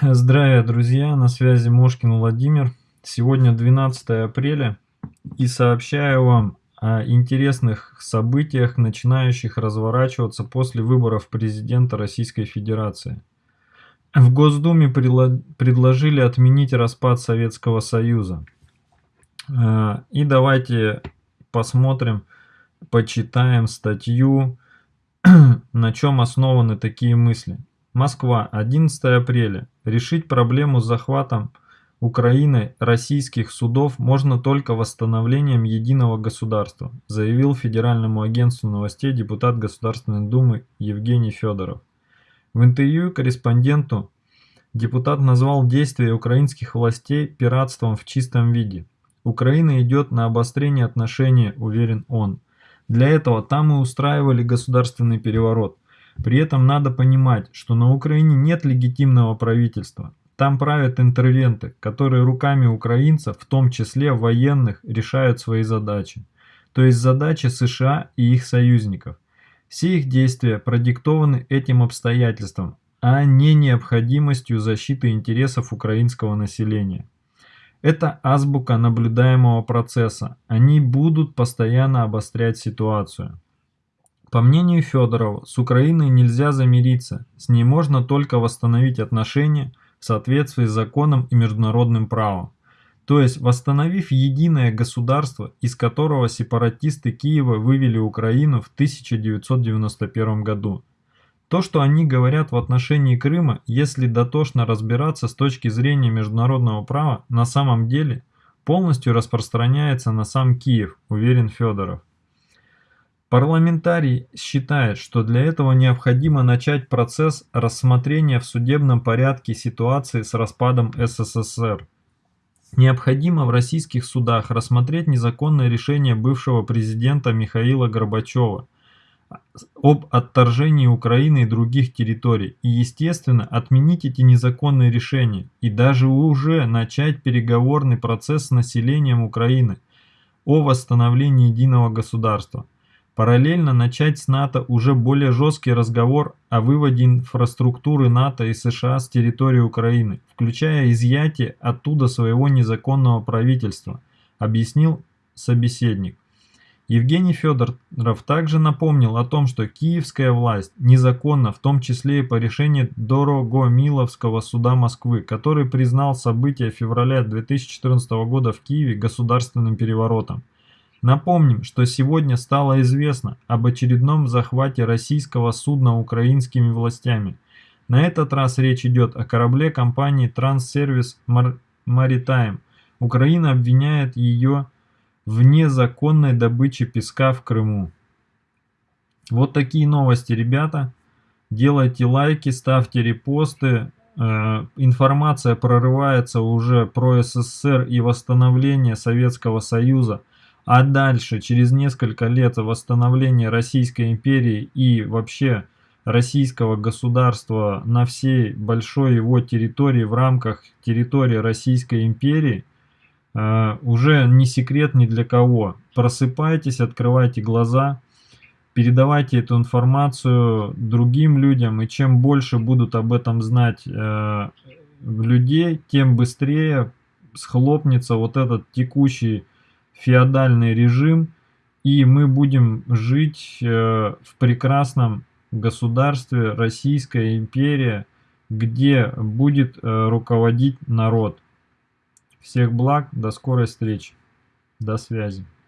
Здравия, друзья! На связи Мошкин Владимир. Сегодня 12 апреля и сообщаю вам о интересных событиях, начинающих разворачиваться после выборов президента Российской Федерации. В Госдуме предложили отменить распад Советского Союза. Э, и давайте посмотрим, почитаем статью, на чем основаны такие мысли. Москва, 11 апреля. Решить проблему с захватом Украины российских судов можно только восстановлением единого государства, заявил Федеральному агентству новостей депутат Государственной Думы Евгений Федоров. В интервью корреспонденту депутат назвал действия украинских властей пиратством в чистом виде. Украина идет на обострение отношений, уверен он. Для этого там и устраивали государственный переворот. При этом надо понимать, что на Украине нет легитимного правительства. Там правят интервенты, которые руками украинцев, в том числе военных, решают свои задачи. То есть задачи США и их союзников. Все их действия продиктованы этим обстоятельством, а не необходимостью защиты интересов украинского населения. Это азбука наблюдаемого процесса. Они будут постоянно обострять ситуацию. По мнению Федорова, с Украиной нельзя замириться, с ней можно только восстановить отношения в соответствии с законом и международным правом. То есть восстановив единое государство, из которого сепаратисты Киева вывели Украину в 1991 году. То, что они говорят в отношении Крыма, если дотошно разбираться с точки зрения международного права, на самом деле полностью распространяется на сам Киев, уверен Федоров. Парламентарий считает, что для этого необходимо начать процесс рассмотрения в судебном порядке ситуации с распадом СССР. Необходимо в российских судах рассмотреть незаконное решение бывшего президента Михаила Горбачева об отторжении Украины и других территорий и, естественно, отменить эти незаконные решения и даже уже начать переговорный процесс с населением Украины о восстановлении единого государства. Параллельно начать с НАТО уже более жесткий разговор о выводе инфраструктуры НАТО и США с территории Украины, включая изъятие оттуда своего незаконного правительства, объяснил собеседник. Евгений Федоров также напомнил о том, что киевская власть незаконна, в том числе и по решению Дорогомиловского суда Москвы, который признал события февраля 2014 года в Киеве государственным переворотом. Напомним, что сегодня стало известно об очередном захвате российского судна украинскими властями. На этот раз речь идет о корабле компании Транссервис Maritime. Украина обвиняет ее в незаконной добыче песка в Крыму. Вот такие новости, ребята. Делайте лайки, ставьте репосты. Э, информация прорывается уже про СССР и восстановление Советского Союза. А дальше, через несколько лет восстановления Российской империи и вообще российского государства на всей большой его территории в рамках территории Российской империи, э, уже не секрет ни для кого. Просыпайтесь, открывайте глаза, передавайте эту информацию другим людям, и чем больше будут об этом знать э, людей, тем быстрее схлопнется вот этот текущий феодальный режим, и мы будем жить э, в прекрасном государстве Российская империя, где будет э, руководить народ. Всех благ, до скорой встречи, до связи.